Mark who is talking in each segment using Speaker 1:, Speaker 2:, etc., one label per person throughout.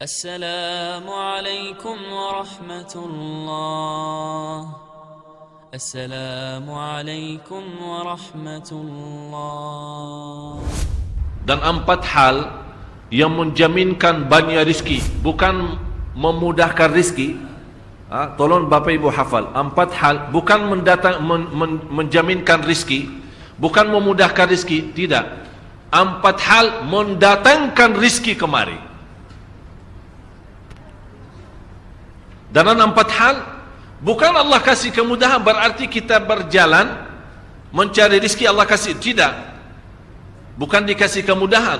Speaker 1: السلام عليكم ورحمة الله السلام عليكم ورحمة الله
Speaker 2: dan empat hal yang menjaminkan banyak rizki bukan memudahkan rizki ha, tolong bapa ibu hafal empat hal bukan mendatang men, men, menjaminkan rizki bukan memudahkan rizki tidak empat hal mendatangkan rizki kemari Dan empat hal bukan Allah kasih kemudahan berarti kita berjalan mencari rizki Allah kasih. Tidak. Bukan dikasih kemudahan.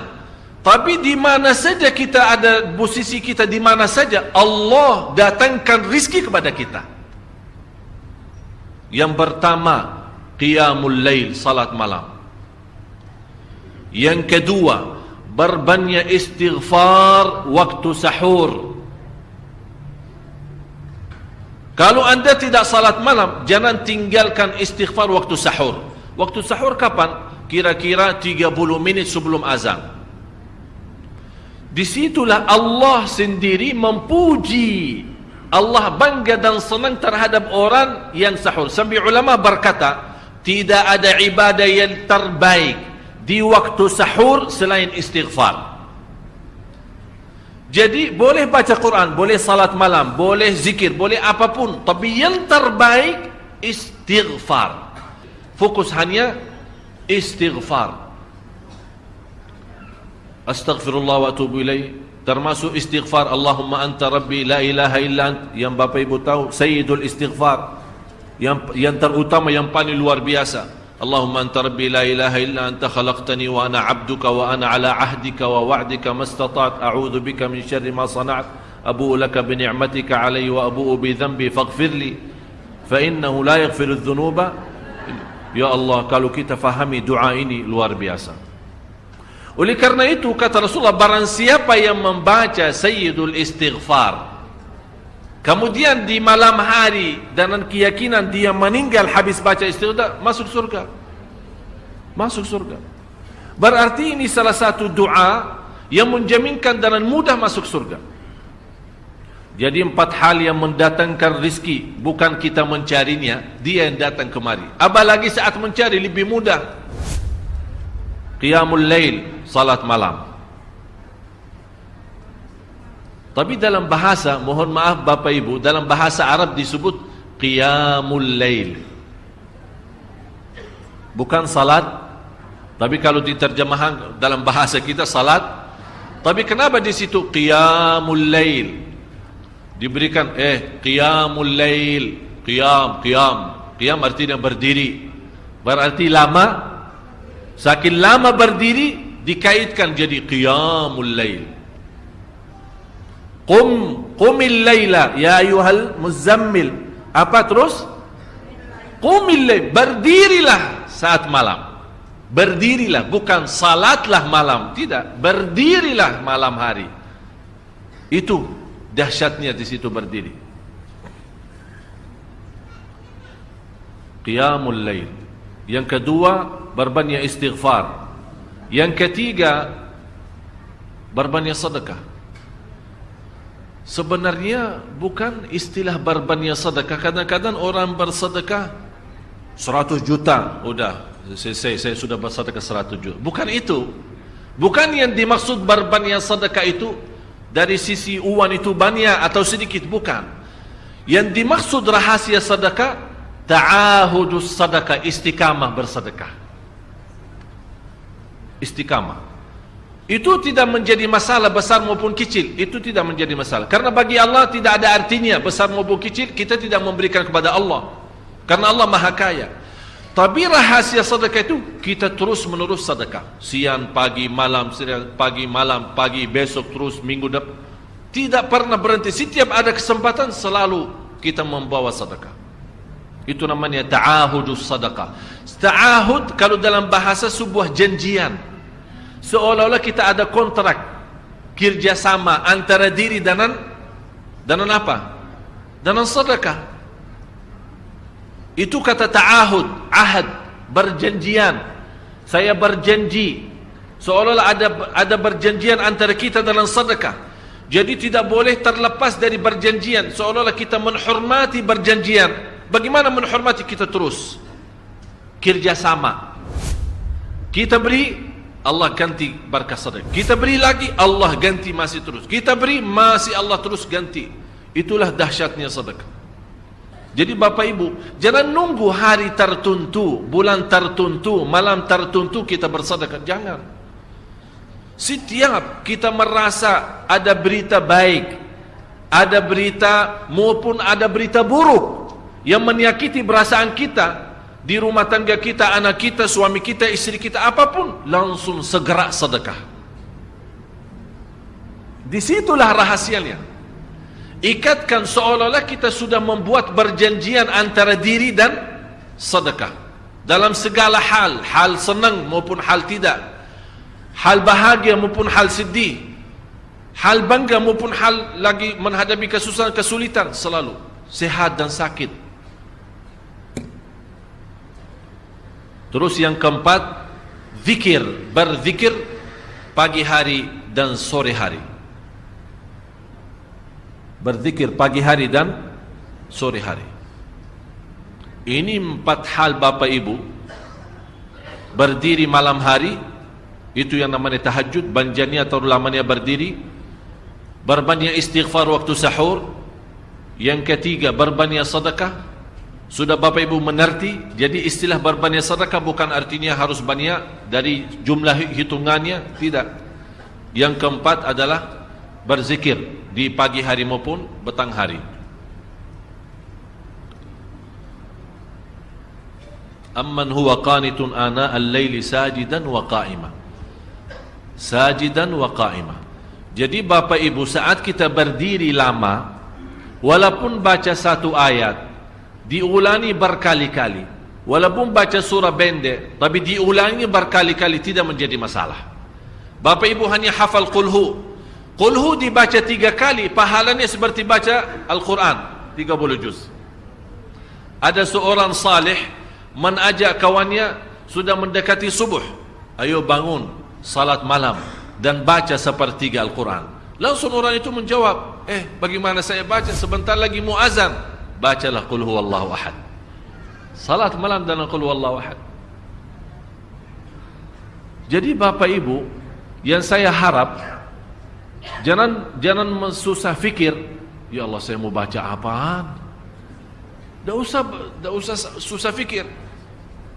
Speaker 2: Tapi di mana saja kita ada posisi kita di mana saja Allah datangkan rizki kepada kita. Yang pertama qiyamul lail salat malam. Yang kedua berbanyak istighfar waktu sahur kalau anda tidak salat malam jangan tinggalkan istighfar waktu sahur waktu sahur kapan kira-kira 30 minit sebelum azan. Disitulah Allah sendiri memuji Allah bangga dan senang terhadap orang yang sahur. Sampai ulama berkata, tidak ada ibadah yang terbaik di waktu sahur selain istighfar. Jadi boleh baca Quran, boleh salat malam, boleh zikir, boleh apapun. Tapi yang terbaik istighfar. Fokus hanya istighfar. Astaghfirullah wa atubu ilaih. Termasuk istighfar Allahumma anta rabbi la ilaha illa ant. Yang bapa ibu tahu sayyidul istighfar. Yang yang terutama yang paling luar biasa Allahumma anta rabbi la ilaha illa anta khalaqtani wa ana 'abduka wa ana 'ala 'ahdika wa wa'dika mastata'tu a'udzu bika min syarri ma sana'tu abu'u laka bi ni'matika 'alayya wa abu'u bi dhanbi faghfir li fa innahu la yaghfiru adh-dhunuba Ya Allah, kalau kita fahami doa ini luar biasa. Oleh karena itu, kata Rasulullah, barang siapa yang membaca Sayyidul Istighfar, kemudian di malam hari, dengan keyakinan dia meninggal habis baca istighfar, masuk surga. Masuk surga. Berarti ini salah satu doa yang menjaminkan dengan mudah masuk surga. Jadi empat hal yang mendatangkan rizki Bukan kita mencarinya Dia yang datang kemari Apalagi saat mencari lebih mudah Qiyamul Lail Salat malam Tapi dalam bahasa Mohon maaf Bapak Ibu Dalam bahasa Arab disebut Qiyamul Lail. Bukan salat Tapi kalau diterjemahkan Dalam bahasa kita salat Tapi kenapa di situ Qiyamul Lail? Diberikan eh qiyamul lail qiyam qiyam. Qiyam artinya berdiri. Berarti lama saking lama berdiri dikaitkan jadi qiyamul lail qum qumil laila ya ayuhal muzammil apa terus qumil lail berdirilah saat malam berdirilah bukan salatlah malam tidak berdirilah malam hari itu dahsyatnya di situ berdiri. Qiyamul lail. Yang kedua, berbanyak istighfar. Yang ketiga, berbanyak sedekah. Sebenarnya bukan istilah berbanyak sedekah. Kadang-kadang orang bersedekah 100 juta. Sudah, saya, saya, saya sudah bersedekah 100 juta. Bukan itu. Bukan yang dimaksud berbanyak sedekah itu dari sisi uang itu banyak atau sedikit bukan yang dimaksud rahasia sedekah ta'ahudus sedekah istiqamah bersedekah istiqamah itu tidak menjadi masalah besar maupun kecil itu tidak menjadi masalah karena bagi Allah tidak ada artinya besar maupun kecil kita tidak memberikan kepada Allah karena Allah maha kaya tapi rahasia sedekah itu kita terus menerus sedekah. Siang, pagi, malam, siang, pagi, malam, pagi, besok terus minggu depan. Tidak pernah berhenti. Setiap ada kesempatan selalu kita membawa sedekah. Itu namanya ta'ahudus sedekah. Ta'ahud kalau dalam bahasa sebuah janjian. Seolah-olah kita ada kontrak kerjasama antara diri dan dan apa? Dan sedekah. Itu kata ta'ahud, ahad, berjanjian. Saya berjanji. Seolah-olah ada ada berjanjian antara kita dalam sedekah. Jadi tidak boleh terlepas dari berjanjian seolah-olah kita menghormati berjanjian. Bagaimana menghormati kita terus? Kerjasama. Kita beri Allah ganti berkah sedekah. Kita beri lagi Allah ganti masih terus. Kita beri masih Allah terus ganti. Itulah dahsyatnya sedekah. Jadi Bapak Ibu, jangan nunggu hari tertentu, bulan tertentu, malam tertentu kita bersedekah. Jangan. Setiap kita merasa ada berita baik, ada berita maupun ada berita buruk yang menyakiti perasaan kita di rumah tangga kita, anak kita, suami kita, istri kita, apapun, langsung segera sedekah. Disitulah rahasianya. Ikatkan seolah-olah kita sudah membuat berjanjian antara diri dan sedekah. Dalam segala hal, hal senang maupun hal tidak hal bahagia maupun hal sedih hal bangga maupun hal lagi menghadapi kesusahan kesulitan selalu sehat dan sakit terus yang keempat zikir berzikir pagi hari dan sore hari. Berzikir pagi hari dan sore hari. Ini empat hal Bapak Ibu. Berdiri malam hari itu yang namanya tahajud banjani atau lamanya berdiri. Berbanyak istighfar waktu sahur. Yang ketiga berbanyak sedekah sudah Bapak Ibu mengerti jadi istilah berbanyak sedekah bukan artinya harus banyak dari jumlah hitungannya? Tidak. Yang keempat adalah berzikir di pagi hari maupun petang hari. Amman huwa qanitun ana al-laili sajidan wa qa'ima. Sajidan wa qa'imah. Jadi Bapak Ibu saat kita berdiri lama walaupun baca satu ayat diulangi berkali-kali walaupun baca surah pendek tapi diulangi berkali-kali tidak menjadi masalah. Bapak Ibu hanya hafal qulhu. Qulhu dibaca tiga kali pahalanya seperti baca Al-Quran 30 juz. Ada seorang salih menajak kawannya sudah mendekati subuh. Ayo bangun salat malam dan baca sepertiga Al-Quran. Langsung orang itu menjawab, eh bagaimana saya baca sebentar lagi muazan? Bacalah Qul huwallahu ahad. Salat malam dan Qul huwallahu ahad. Jadi Bapak Ibu, yang saya harap jangan jangan susah fikir, ya Allah saya mau baca apaan? Tak usah tak usah susah fikir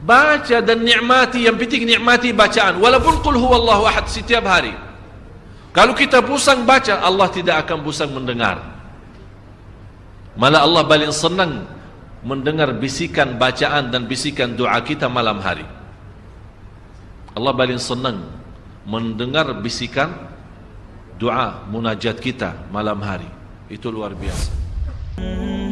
Speaker 2: baca dan nikmati yang penting nikmati bacaan walaupun qul huwallahu ahad setiap hari kalau kita pusang baca Allah tidak akan pusang mendengar malah Allah paling senang mendengar bisikan bacaan dan bisikan doa kita malam hari. Allah paling senang mendengar bisikan doa munajat kita malam hari. Itu luar biasa